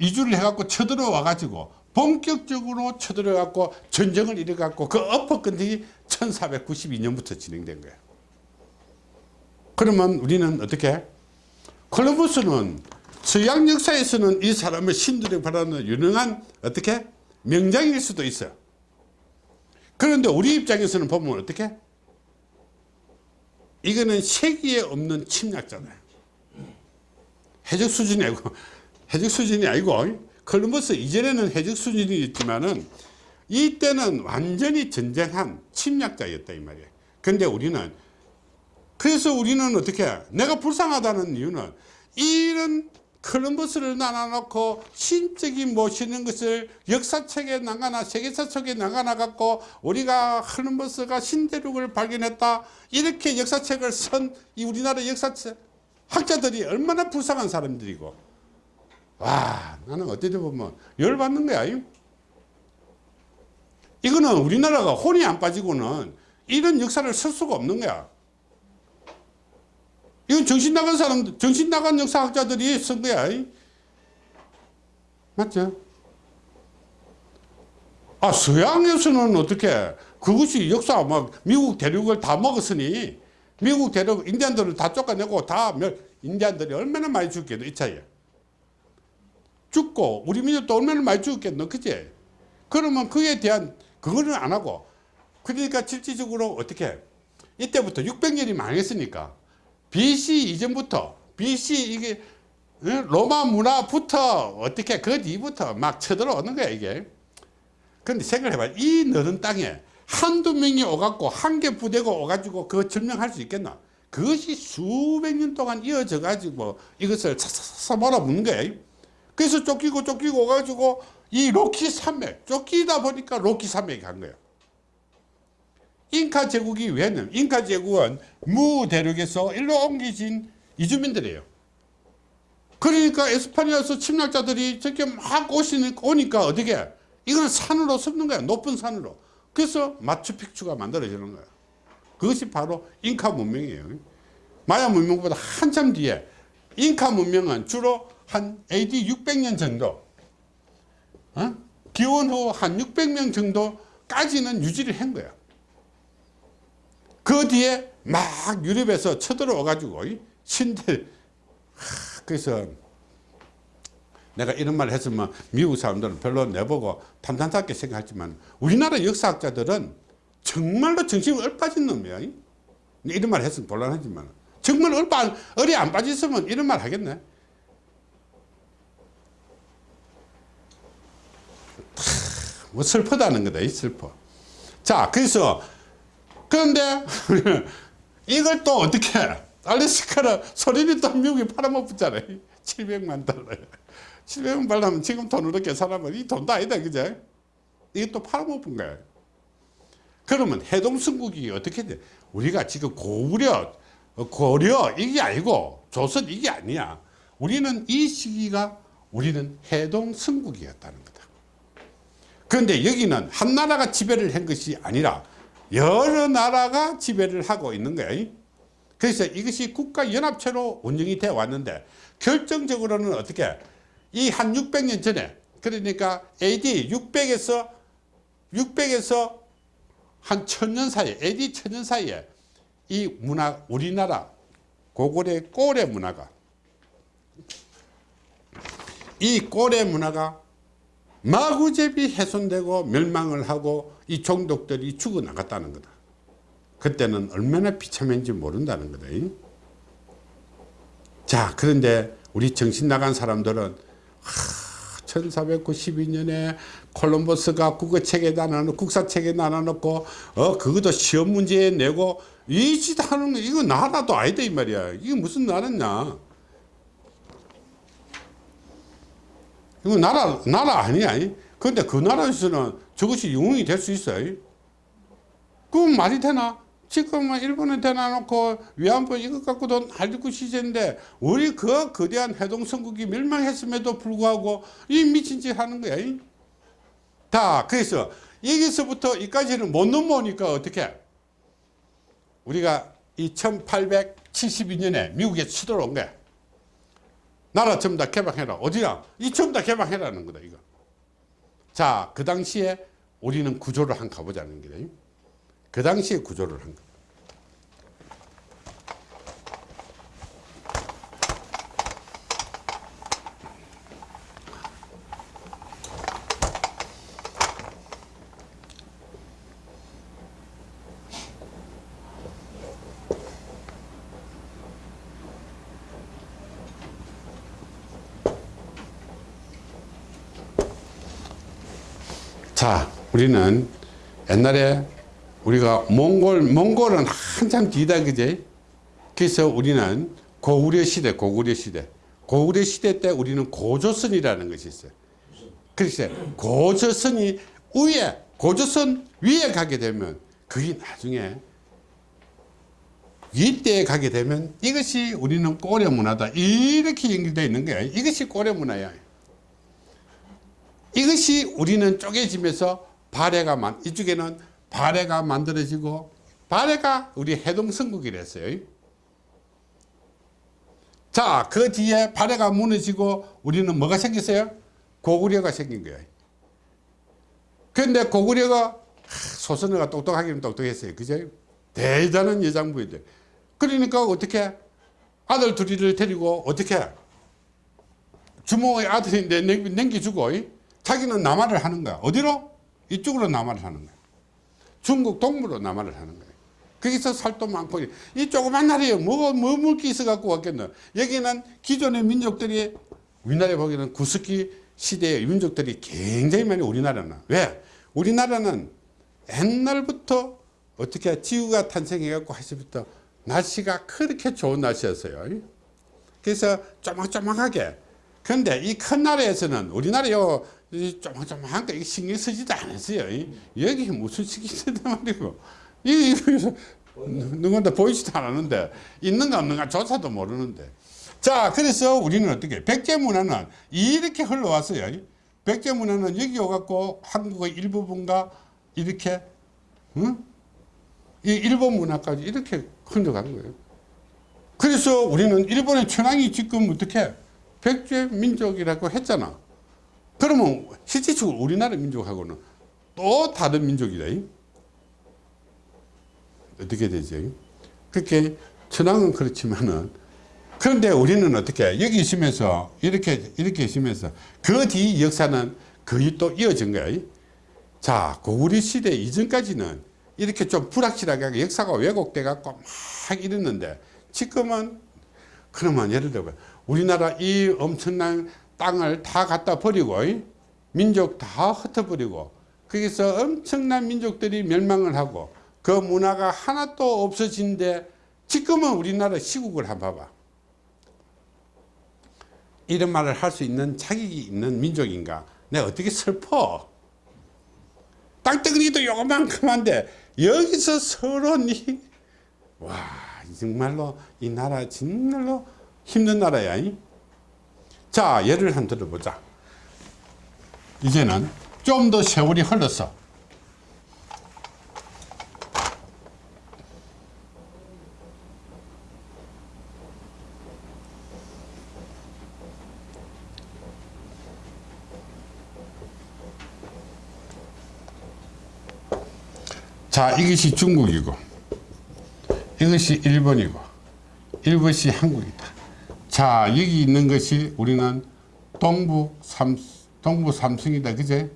이주를 해갖고 쳐들어와 가지고 본격적으로 쳐들어 갖고 전쟁을 일어 갖고 그 엎어건들이 1492년부터 진행된 거예요. 그러면 우리는 어떻게 콜럼버스는 서양 역사에서는 이 사람을 신들이 바라는 유능한 어떻게 명장일 수도 있어요. 그런데 우리 입장에서는 보면 어떻게? 이거는 세기에 없는 침략자다. 해적 수준이 아니고, 해적 수준이 아니고, 콜럼버스 이전에는 해적 수준이 있지만은, 이때는 완전히 전쟁한 침략자였다, 이 말이에요. 근데 우리는, 그래서 우리는 어떻게, 내가 불쌍하다는 이유는, 이런 콜럼버스를 나눠놓고 신적이 모시는 것을 역사책에 나가나 세계사 책에 나가나 갖고 우리가 콜럼버스가 신대륙을 발견했다. 이렇게 역사책을 쓴 이 우리나라 역사책 학자들이 얼마나 불쌍한 사람들이고. 와 나는 어떻게 보면 열받는 거야 이거는 우리나라가 혼이 안 빠지고는 이런 역사를 쓸 수가 없는 거야 이건 정신 나간 사람, 정신 나간 역사학자들이 쓴 거야. 맞죠? 아, 서양에서는 어떻게, 그것이 역사, 막, 미국 대륙을 다 먹었으니, 미국 대륙, 인디안들을 다 쫓아내고 다, 인디안들이 얼마나 많이 죽겠노, 이 차이에. 죽고, 우리 민족도 얼마나 많이 죽겠노, 그지? 그러면 그에 대한, 그거는 안 하고, 그러니까 실질적으로 어떻게, 이때부터 600년이 망했으니까, BC 이전부터 BC 이게 로마 문화부터 어떻게 그 뒤부터 막 쳐들어오는 거야 이게. 근데 생각을 해봐 이 너른 땅에 한두 명이 오갖고 한 개 부대고 오가지고 그거 점령할 수 있겠나? 그것이 수백 년 동안 이어져 가지고 이것을 사사사 몰아붙는 거야. 그래서 쫓기고 쫓기고 오가지고 이 로키 산맥 쫓기다 보니까 로키 산맥이 간 거야 잉카 제국이 왜냐면 잉카 제국은 무 대륙에서 일로 옮기신 이주민들이에요. 그러니까 에스파니아에서 침략자들이 저렇게 막 오니까 어떻게 이거는 산으로 섭는 거야. 높은 산으로. 그래서 마추픽추가 만들어지는 거야. 그것이 바로 잉카 문명이에요. 마야 문명보다 한참 뒤에 잉카 문명은 주로 한 AD 600년 정도 어? 기원 후 한 600명 정도까지는 유지를 한 거야. 그 뒤에 막 유럽에서 쳐들어와 가지고 신대 그래서 내가 이런 말을 했으면 미국 사람들은 별로 내보고 탐탐스럽게 생각하지만 우리나라 역사학자들은 정말로 정신이 얼빠진 놈이야 이런 말 했으면 곤란하지만 정말 얼빠 얼이 안 빠졌으면 이런 말 하겠네. 뭐 슬프다는 거다 이 슬퍼. 자 그래서 그런데 이걸 또 어떻게 알래스카를 소리를 또 미국에 팔아먹었잖아요 700만 달러 700만 달러면 지금 돈으로 계산하면 이 돈도 아니다 그죠? 이게 또 팔아먹은 거예요 그러면 해동성국이 어떻게 돼? 우리가 지금 고구려 고려 이게 아니고 조선 이게 아니야. 우리는 이 시기가 우리는 해동성국이었다는 거다. 그런데 여기는 한 나라가 지배를 한 것이 아니라 여러 나라가 지배를 하고 있는 거예요. 그래서 이것이 국가연합체로 운영이 되어 왔는데 결정적으로는 어떻게 이 한 600년 전에 그러니까 AD 600에서 600에서 한 천년 사이에 AD 천년 사이에 이 문화 우리나라 고구려 꼬레 문화가 이 꼬레 문화가 마구잡이 훼손되고 멸망을 하고 이 종족들이 죽어나갔다는 거다. 그때는 얼마나 비참한지 모른다는 거다. 자 그런데 우리 정신 나간 사람들은 하, 1492년에 콜럼버스가 국어책에 나눠놓고 국사책에 나눠놓고 어 그것도 시험 문제에 내고 이 짓 하는 거 이거 나라도 아니다 이 말이야 이게 무슨 나라냐 이거 나라, 나라 아니야. 근데 그 나라에서는 저것이 영웅이 될 수 있어요. 그건 말이 되나? 지금은 일본에 대놔놓고 위안부 이것 갖고도 할리고 시제인데 우리 그 거대한 해동성국이 멸망했음에도 불구하고 이 미친 짓 하는 거야. 다 그래서 여기서부터 이까지는 못 넘어오니까 어떻게 우리가 이 1872년에 미국에 치들어온 거야. 나라 전부 다 개방해라. 어디야? 이 전부 다 개방해라는 거다, 이거. 자, 그 당시에 우리는 구조를 한 가보자는 거다. 그 당시에 구조를 한 거. 자, 우리는 옛날에 우리가 몽골, 몽골은 한참 뒤다, 그제? 그래서 우리는 고구려 시대, 고구려 시대. 고구려 시대 때 우리는 고조선이라는 것이 있어요. 그래서 고조선이 위에, 고조선 위에 가게 되면 그게 나중에 이때에 가게 되면 이것이 우리는 고려 문화다. 이렇게 연결되어 있는 거야. 이것이 고려 문화야. 이것이 우리는 쪼개지면서 발해가 만 이쪽에는 발해가 만들어지고 발해가 우리 해동성국이랬어요. 자, 그 뒤에 발해가 무너지고 우리는 뭐가 생겼어요? 고구려가 생긴 거예요. 그런데 고구려가 소선어가 똑똑하기는 똑똑했어요. 그죠? 대단한 여장부인데. 그러니까 어떻게 아들 둘이를 데리고 어떻게 주모의 아들이 냉겨주고 자기는 남하를 하는 거야. 어디로? 이쪽으로 남하를 하는 거야. 중국 동부로 남하를 하는 거야. 거기서 살도 많고 이 조그만 나라에 뭐, 뭐 물기 있어 갖고 왔겠노. 여기는 기존의 민족들이 우리나라에 보기에는 구석기 시대의 민족들이 굉장히 많이 우리나라는 왜? 우리나라는 옛날부터 어떻게 지구가 탄생해 갖고 하시부터 날씨가 그렇게 좋은 날씨였어요. 그래서 쪼막쪼막하게 근데 이 큰 나라에서는 우리나라 요 조막조막한 거 신경 쓰지도 않았어요. 여기 무슨 신경 쓰단 말이고. 이, 이, 누군가 보이지도 않았는데, 있는가 없는가 조차도 모르는데. 자, 그래서 우리는 어떻게, 백제 문화는 이렇게 흘러왔어요. 백제 문화는 여기 오갖고 한국의 일부분과 이렇게, 응? 이 일본 문화까지 이렇게 흘러간 거예요. 그래서 우리는 일본의 천황이 지금 어떻게 백제 민족이라고 했잖아. 그러면 실질적으로 우리나라 민족하고는 또 다른 민족이다. 어떻게 되죠? 그렇게 천황은 그렇지만은 그런데 우리는 어떻게 여기 있으면서 이렇게 이렇게 있으면서 그 뒤 역사는 거의 또 이어진 거예요. 자 고구려 시대 이전까지는 이렇게 좀 불확실하게 역사가 왜곡돼 갖고 막 이랬는데 지금은 그러면 예를 들어 우리나라 이 엄청난 땅을 다 갖다 버리고 민족 다 흩어버리고 거기서 엄청난 민족들이 멸망을 하고 그 문화가 하나도 없어진데 지금은 우리나라 시국을 한번 봐봐. 이런 말을 할 수 있는 자격이 있는 민족인가? 내가 어떻게 슬퍼 땅덩어리도 요만큼한데 여기서 니, 와 정말로 이 나라 정말로 힘든 나라야 이? 자 예를 한 들어보자. 이제는 좀 더 세월이 흘렀어 자 이것이 중국이고 이것이 일본이고 이것이 한국이다 자 여기 있는 것이 우리는 동부 삼 동부 삼성이다. 그제?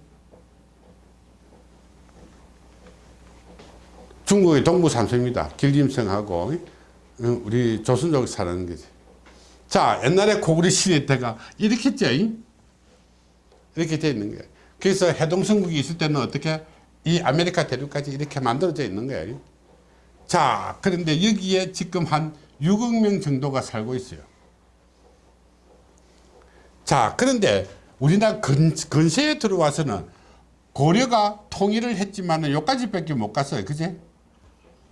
중국의 동부 삼성입니다. 길림성하고 어, 우리 조선족 사는 거지. 자 옛날에 고구려 시대 때가 이렇게 했죠 이렇게 돼 있는 거예요 그래서 해동성국이 있을 때는 어떻게 이 아메리카 대륙까지 이렇게 만들어져 있는 거예요. 자, 그런데 여기에 지금 한 6억 명 정도가 살고 있어요. 자, 그런데 우리나라 근, 근세에 들어와서는 고려가 통일을 했지만 여기까지 밖에 못 갔어요. 그제?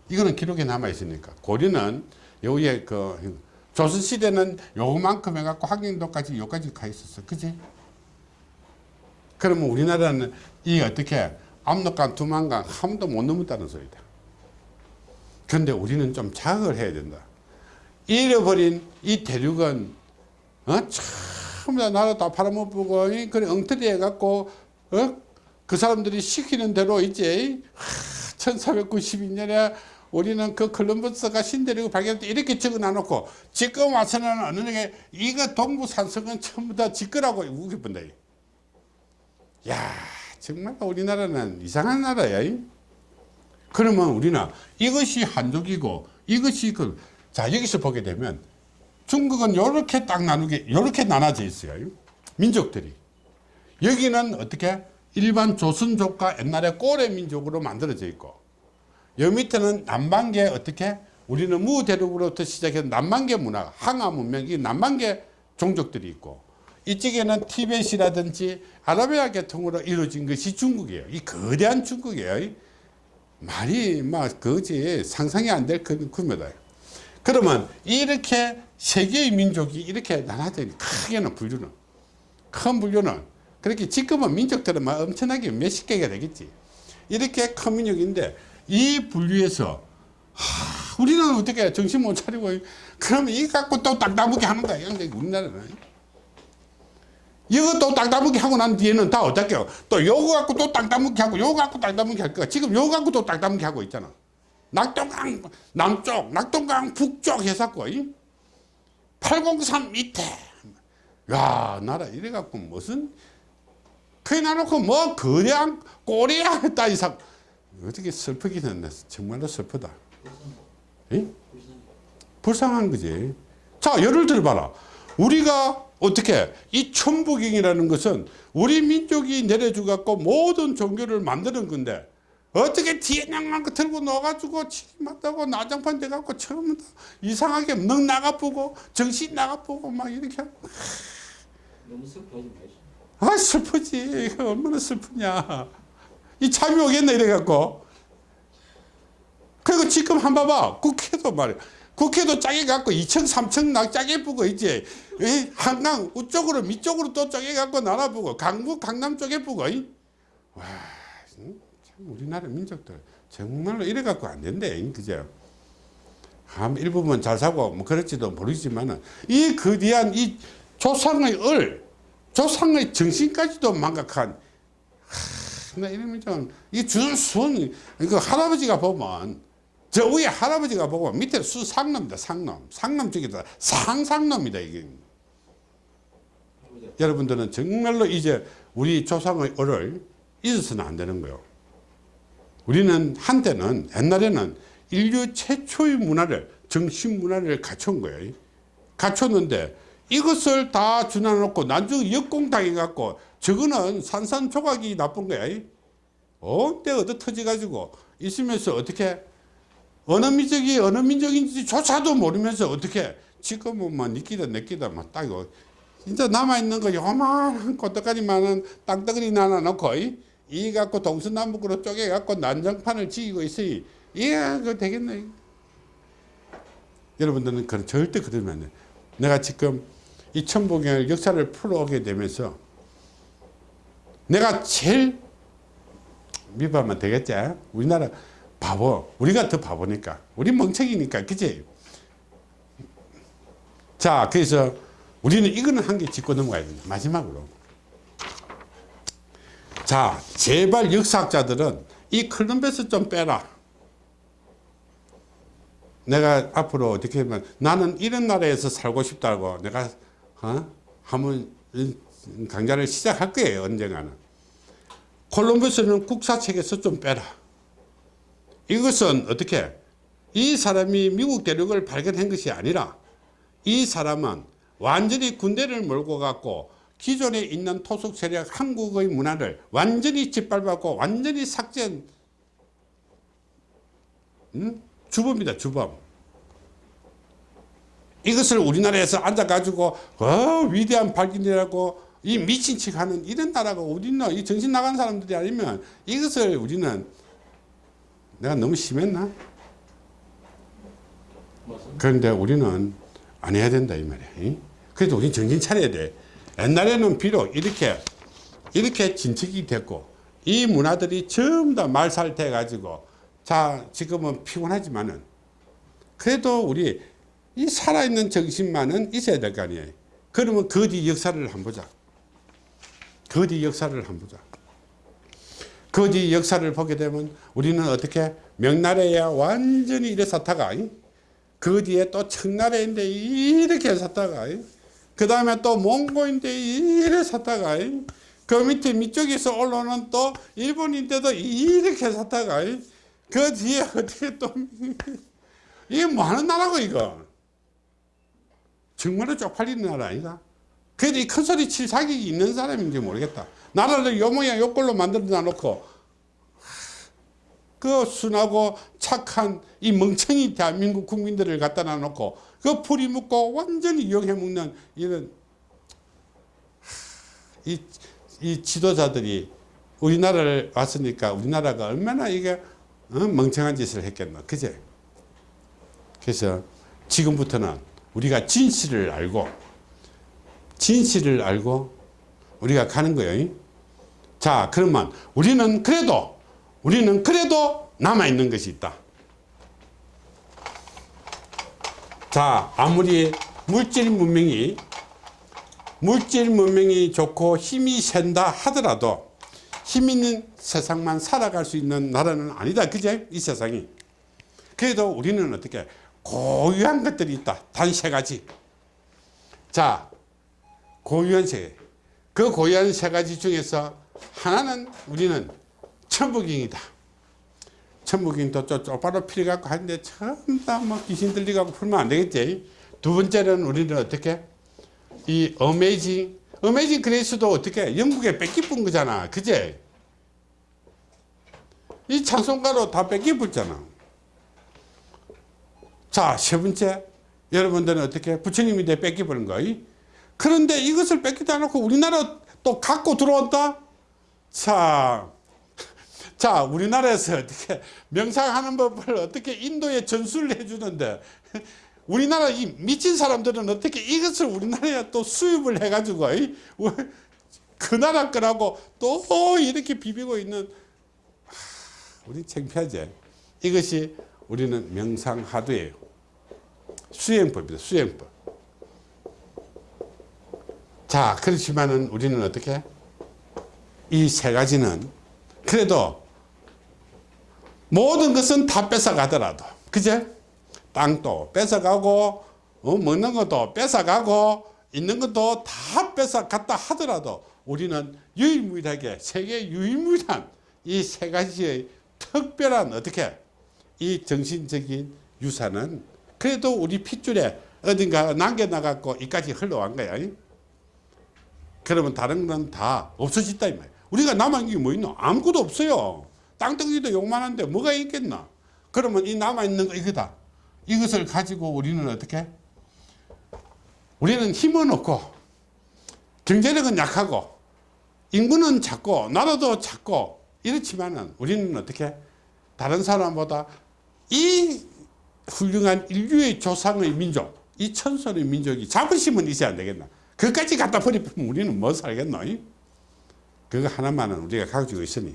이거는 기록에 남아 있으니까. 고려는 여기에 그 조선시대는 요만큼 해갖고 학령도까지 여기까지 가 있었어. 그지? 그러면 우리나라는 이 어떻게 압록강 두만강 함도 못 넘었다는 소리다. 그런데 우리는 좀 자각을 해야 된다. 잃어버린 이 대륙은 어? 다 나라 다 팔아먹고 그래 엉터리 해갖고 어? 그 사람들이 시키는 대로 이제 1492년에 우리는 그 콜럼버스가 신대륙을 발견했다 이렇게 적어 놔놓고 지금 와서는 어느 게 이거 동부산성은 전부 다 지거라고 우겨본다. 야 정말 우리나라는 이상한 나라야. 그러면 우리는 이것이 한족이고 이것이 그, 자, 여기서 보게 되면 중국은 이렇게 딱 나누게, 이렇게 나눠져 있어요. 민족들이. 여기는 어떻게 일반 조선족과 옛날에 고래 민족으로 만들어져 있고 여 밑에는 남방계 어떻게 우리는 무대륙으로부터 시작해서 남방계 문화, 항아 문명 이 남방계 종족들이 있고 이쪽에는 티벳이라든지 아라비아 계통으로 이루어진 것이 중국이에요. 이 거대한 중국이에요. 말이 막 그지 상상이 안될 규모다. 그러면 이렇게 세계의 민족이 이렇게 나눠져 크게는 분류는 큰 분류는 그렇게 지금은 민족들은 막 엄청나게 몇십 개가 되겠지. 이렇게 큰 민족인데 이 분류에서 하, 우리는 어떻게 정신 못 차리고 그러면 이 갖고 또 딱따무게 하는 거야. 우리나라는. 이것도 땅따먹기 하고 난 뒤에는 다 어떻게요? 또 요거 갖고 또 땅따먹기 하고 요거 갖고 땅따먹기 할 거야. 지금 요거 갖고 또 땅따먹기 하고 있잖아. 낙동강 남쪽, 낙동강 북쪽 해갖고 803 밑에 야 나라 이래갖고 무슨 그래 놔놓고 뭐 거대한 꼬리야 했다 이상 어떻게 슬프기는 정말로 슬프다. 에? 불쌍한 거지. 자 예를 들어봐라. 우리가 어떻게 이 천부경이라는 것은 우리 민족이 내려주 갖고 모든 종교를 만드는 건데 어떻게 뒤에 냥난 거 들고 넣어가지고 치맞다고 나장판 돼갖고 처음부터 이상하게 능 나가보고 정신 나가보고 막 이렇게 하고. 너무 슬퍼하지 마시오. 아 슬프지. 얼마나 슬프냐. 이 참이 오겠네 이래갖고. 그리고 지금 한 봐봐. 국회도 말이야 국회도 짜게 갖고 2층 3층 나 짜게 보고 이제 한강 우쪽으로 밑쪽으로 또 짜게 갖고 나눠보고 강북 강남 쪽에 보고 와. 참 우리나라 민족들 정말로 이래 갖고 안 된대 그죠? 한 일부분 잘 사고 뭐 그럴지도 모르지만은 이 거대한 이 조상의 을 조상의 정신까지도 망각한 하, 나 이러면 좀이 준순 이거 할아버지가 보면 저 위에 할아버지가 보고 밑에 수상놈이다 상놈. 상놈 중에다. 상상놈이다 이게. 여러분들은 정말로 이제 우리 조상의 을을 잊어서는 안 되는 거예요 우리는 한때는 옛날에는 인류 최초의 문화를 정신 문화를 갖춘 거예요. 갖췄는데 이것을 다 준해놓고 나중에 역공당해 갖고 저거는 산산조각이 나쁜 거야. 언제 얻어 터져 가지고 있으면서 어떻게 어느 민족이 어느 민족인지조차도 모르면서 어떻게 지금은 뭐 니끼다 내끼다 막 따고 진짜 남아있는 거 요만한 꽃떡가리만한 땅덩어리 하나 놓고 이, 이 갖고 동서남북으로 쪼개 갖고 난장판을 지기고 있으니 이게 그 되겠네. 여러분들은 그런 절대 그러면 안 돼. 내가 지금 이 천부경을 역사를 풀어오게 되면서 내가 제일 미발만 되겠지? 우리나라 바보 우리가 더 바보니까. 우리 멍청이니까 그지 자 그래서 우리는 이거는 한 개 짚고 넘어가야 된다. 마지막으로 자 제발 역사학자들은 이 콜럼버스 좀 빼라. 내가 앞으로 어떻게 하면 나는 이런 나라에서 살고 싶다고 내가 어? 한번 강좌를 시작할 거예요 언젠가는. 콜럼버스는 국사책에서 좀 빼라. 이것은 어떻게? 이 사람이 미국 대륙을 발견한 것이 아니라 이 사람은 완전히 군대를 몰고 갔고 기존에 있는 토속 세력 한국의 문화를 완전히 짓밟았고 완전히 삭제한 음? 주범이다 주범 이것을 우리나라에서 앉아가지고 어 위대한 발견이라고 이 미친 척 하는 이런 나라가 어딨나 이 정신 나간 사람들이 아니면 이것을 우리는 내가 너무 심했나 그런데 우리는 안 해야 된다 이 말이야 이? 그래도 우리 정신 차려야 돼 옛날에는 비록 이렇게 이렇게 진척이 됐고 이 문화들이 전부 다 말살돼 가지고 자 지금은 피곤하지만은 그래도 우리 이 살아있는 정신만은 있어야 될 거 아니에요. 그러면 그 뒤 역사를 한번 보자. 그 뒤 역사를 한번 보자. 그 뒤 역사를 보게 되면 우리는 어떻게 명나라야 완전히 이래 샀다가 그 뒤에 또 청나라인데 이렇게 샀다가 그 다음에 또 몽고인데 이래 샀다가 그 밑에 밑쪽에서 올라오는 또 일본인데도 이렇게 샀다가 그 뒤에 어떻게 또 이게 뭐 하는 나라고 이거? 정말로 쪽팔리는 나라 아이가 그래도 이 큰 소리 칠 자격이 있는 사람인지 모르겠다. 나라를 요 모양 요 꼴로 만들어 놓고. 그 순하고 착한 이 멍청이 대한민국 국민들을 갖다 놔놓고 그 풀이 묶고 완전히 이용해 먹는 이런 이, 이 지도자들이 우리나라를 왔으니까 우리나라가 얼마나 이게 어? 멍청한 짓을 했겠나. 그제? 그래서 지금부터는 우리가 진실을 알고 진실을 알고 우리가 가는 거예요. 자 그러면 우리는 그래도 우리는 그래도 남아있는 것이 있다 자 아무리 물질 문명이 물질 문명이 좋고 힘이 센다 하더라도 힘 있는 세상만 살아갈 수 있는 나라는 아니다 그제? 이 세상이. 그래도 우리는 어떻게 고유한 것들이 있다 단 세 가지. 자 고유한 세그 고유한 세 가지 중에서 하나는 우리는 천부경이다 천부경도 또 쪽바로 필요갖고 하는데 전부 다뭐 귀신 들리갖고 풀면 안 되겠지. 두 번째는 우리는 어떻게? 이 어메이징 어메이징 그레이스도 어떻게? 영국에 뺏기뿐 거잖아. 그제? 이 찬송가로 다 뺏기붙잖아. 자, 세 번째. 여러분들은 어떻게? 부처님이 내 뺏기버린 거예요. 그런데 이것을 뺏기다 놓고 우리나라 또 갖고 들어온다? 자, 자, 우리나라에서 어떻게 명상하는 법을 어떻게 인도에 전수를 해주는데 우리나라 이 미친 사람들은 어떻게 이것을 우리나라에 또 수입을 해가지고 그 나라 거라고 또 이렇게 비비고 있는 우리 창피하지. 이것이 우리는 명상하도예요. 수행법이다. 수행법. 자, 그렇지만은 우리는 어떻게? 이 세 가지는 그래도 모든 것은 다 뺏어 가더라도 그제? 땅도 뺏어가고 어, 먹는 것도 뺏어가고 있는 것도 다 뺏어갔다 하더라도 우리는 유일무이하게 세계 유일무이한 이 세 가지의 특별한 어떻게 이 정신적인 유산은 그래도 우리 핏줄에 어딘가 남겨나갖고 이까지 흘러간 거야. 이? 그러면 다른 건 다 없어졌다 이 말이야. 우리가 남은 게 뭐 있노? 아무것도 없어요. 땅덩이도 요만한데 뭐가 있겠나? 그러면 이 남아있는 거 이거다. 이것을 가지고 우리는 어떻게? 우리는 힘은 없고 경제력은 약하고 인구는 작고 나라도 작고 이렇지만은 우리는 어떻게 다른 사람보다 이 훌륭한 인류의 조상의 민족 이 천선의 민족이 자부심은 있어야 안 되겠나 그까지 갖다 버리면 우리는 뭐 살겠노 이? 그거 하나만은 우리가 가지고 있으니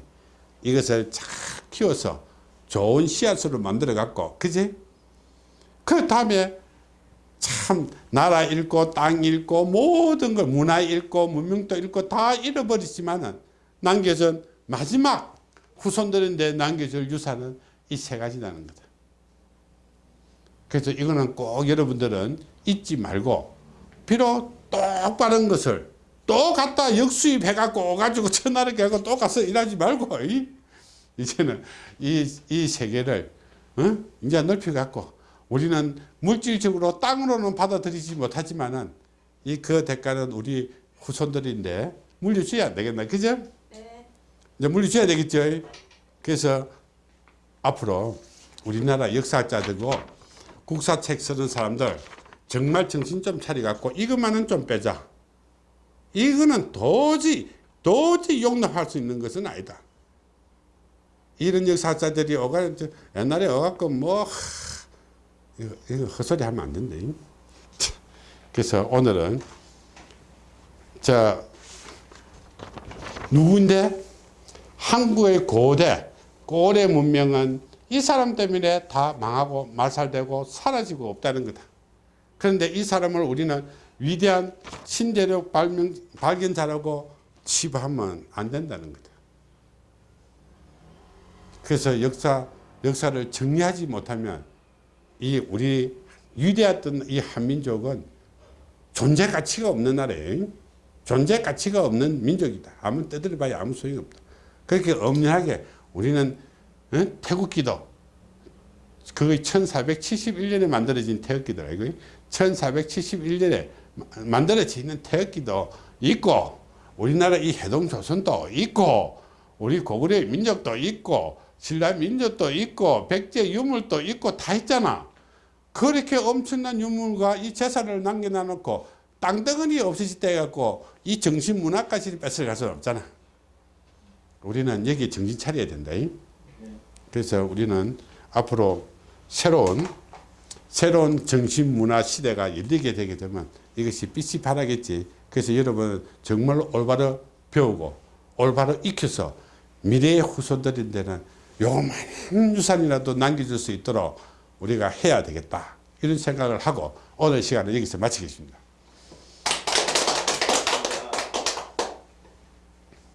이것을 잘 키워서 좋은 씨앗으로 만들어 갖고 그지 그 다음에 참 나라 잃고 땅 잃고 모든 걸 문화 잃고 문명도 잃고 다 잃어버리지만은 남겨준 마지막 후손들인데 남겨줄 유산은 이 세 가지라는 거다. 그래서 이거는 꼭 여러분들은 잊지 말고 비록 똑바른 것을 또 갖다 역수입해 갖고 오가지고 천하를 깨고 또 가서 일하지 말고 이? 이제는 이, 이 세계를 어? 이제 넓혀 갖고 우리는 물질적으로 땅으로는 받아들이지 못하지만은 이 그 대가는 우리 후손들인데 물려줘야 되겠나 그죠? 네. 이제 물려줘야 되겠죠. 그래서 앞으로 우리나라 역사학자들고 국사책 쓰는 사람들 정말 정신 좀 차려갖고 이것만은 좀 빼자. 이거는 도저히 도저히 용납할 수 있는 것은 아니다. 이런 역사학자들이 오가 옛날에 어갖고 뭐 하, 이거, 이거 헛소리 하면 안 된다. 이. 그래서 오늘은 자 누구인데 한국의 고대 고래 문명은 이 사람 때문에 다 망하고 말살되고 사라지고 없다는 거다. 그런데 이 사람을 우리는 위대한 신대륙 발명, 발견자라고 치부하면 안 된다는 거다. 그래서 역사, 역사를 정리하지 못하면 이 우리 위대했던 이 한민족은 존재 가치가 없는 나라예요. 존재 가치가 없는 민족이다. 아무 떠들어 봐야 아무 소용이 없다. 그렇게 엄연하게 우리는 어? 태국기도 그게 1471년에 만들어진 태극기더라. 이거 1471년에 만들어지는 태극기도 있고 우리나라 이 해동 조선도 있고 우리 고구려 민족도 있고 신라 민족도 있고 백제 유물도 있고 다 있잖아. 그렇게 엄청난 유물과 이 재산을 남겨놔 놓고 땅덩어리 없어질 때 갖고 이 정신 문화까지 뺏어갈 수는 없잖아. 우리는 여기 정신 차려야 된다. 그래서 우리는 앞으로 새로운 새로운 정신 문화 시대가 열리게 되게 되면 이것이 빛이 바라겠지. 그래서 여러분 정말 올바로 배우고 올바로 익혀서 미래의 후손들인 데는 요만한 유산이라도 남겨줄 수 있도록 우리가 해야 되겠다. 이런 생각을 하고 오늘 시간을 여기서 마치겠습니다.